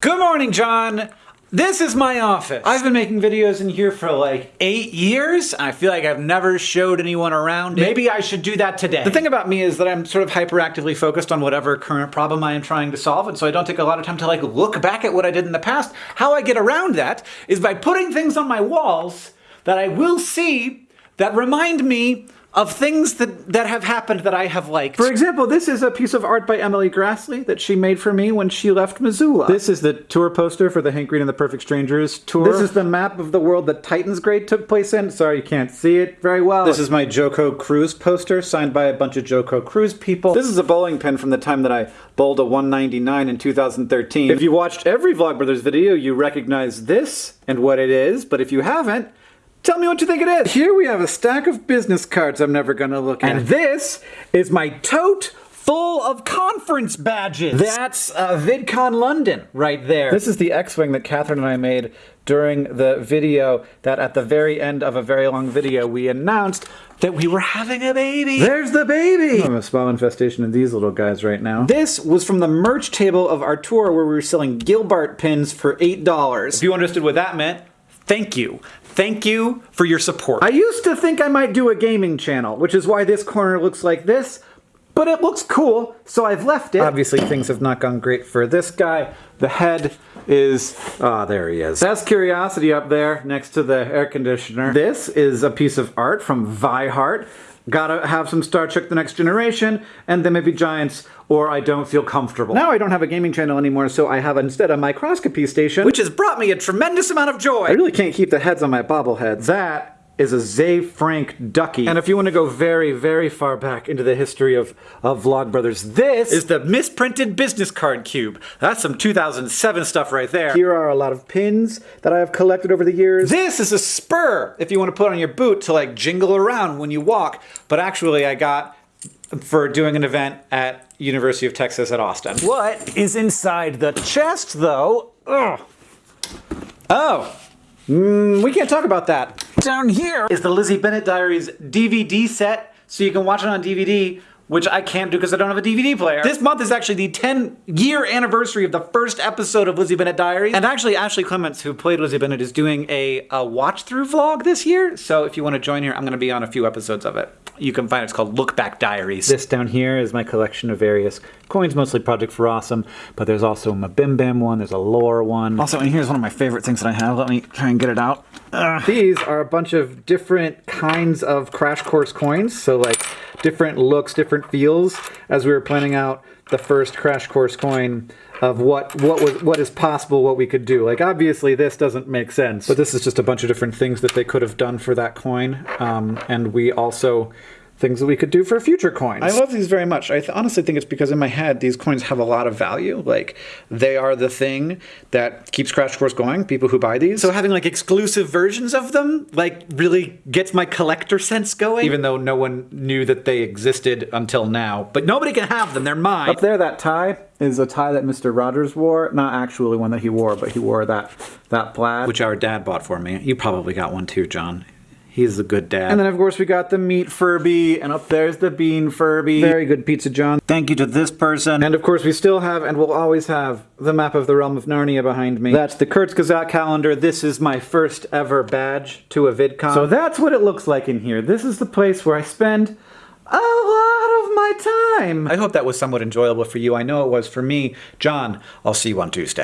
Good morning, John. This is my office. I've been making videos in here for like eight years. I feel like I've never showed anyone around. it. Maybe I should do that today. The thing about me is that I'm sort of hyperactively focused on whatever current problem I am trying to solve, and so I don't take a lot of time to like look back at what I did in the past. How I get around that is by putting things on my walls that I will see that remind me of things that, that have happened that I have liked. For example, this is a piece of art by Emily Graslie that she made for me when she left Missoula. This is the tour poster for the Hank Green and the Perfect Strangers tour. This is the map of the world that Titansgrave took place in. Sorry, you can't see it very well. This is my JoCo Cruise poster signed by a bunch of JoCo Cruise people. This is a bowling pin from the time that I bowled a 199 in 2013. If you watched every Vlogbrothers video, you recognize this and what it is, but if you haven't, Tell me what you think it is. Here we have a stack of business cards I'm never gonna look at. And this is my tote full of conference badges. That's uh, VidCon London right there. This is the X-Wing that Catherine and I made during the video that at the very end of a very long video we announced that we were having a baby. There's the baby! I have a small infestation of these little guys right now. This was from the merch table of our tour where we were selling Gilbart pins for $8. If you understood what that meant, thank you. Thank you for your support. I used to think I might do a gaming channel, which is why this corner looks like this, but it looks cool, so I've left it. Obviously things have not gone great for this guy. The head is, ah, oh, there he is. That's Curiosity up there next to the air conditioner. This is a piece of art from Vihart. Gotta have some Star Trek The Next Generation, and then maybe Giants, or I don't feel comfortable. Now I don't have a gaming channel anymore, so I have instead a microscopy station, which has brought me a tremendous amount of joy. I really can't keep the heads on my bobbleheads. That is a Ze Frank Ducky. And if you want to go very, very far back into the history of, of Vlogbrothers, this is the misprinted business card cube. That's some 2007 stuff right there. Here are a lot of pins that I have collected over the years. This is a spur if you want to put on your boot to like jingle around when you walk. But actually I got for doing an event at University of Texas at Austin. What is inside the chest though? Ugh. Oh, Mm, we can't talk about that. Down here is the Lizzie Bennet Diaries DVD set, so you can watch it on DVD which I can't do because I don't have a DVD player. This month is actually the 10 year anniversary of the first episode of Lizzie Bennet Diaries. And actually Ashley Clements, who played Lizzie Bennet, is doing a, a watch through vlog this year. So if you want to join here, I'm gonna be on a few episodes of it you can find it. It's called Look Back Diaries. This down here is my collection of various coins, mostly Project for Awesome, but there's also a Bim Bam one, there's a lore one. Also, and here's one of my favorite things that I have. Let me try and get it out. Uh, these are a bunch of different kinds of Crash Course coins, so like different looks, different feels, as we were planning out the first Crash Course coin of what what was what is possible, what we could do. Like obviously this doesn't make sense, but this is just a bunch of different things that they could have done for that coin, um, and we also things that we could do for future coins. I love these very much. I th honestly think it's because in my head, these coins have a lot of value. Like, they are the thing that keeps Crash Course going, people who buy these. So having like exclusive versions of them, like, really gets my collector sense going, even though no one knew that they existed until now. But nobody can have them, they're mine. Up there, that tie is a tie that Mr. Rogers wore. Not actually one that he wore, but he wore that, that plaid. Which our dad bought for me. You probably got one too, John. He's a good dad. And then of course we got the meat Furby, and up there's the bean Furby. Very good pizza, John. Thank you to this person. And of course we still have, and will always have, the map of the Realm of Narnia behind me. That's the Kurzgesagt calendar. This is my first ever badge to a VidCon. So that's what it looks like in here. This is the place where I spend a lot of my time. I hope that was somewhat enjoyable for you. I know it was for me. John, I'll see you on Tuesday.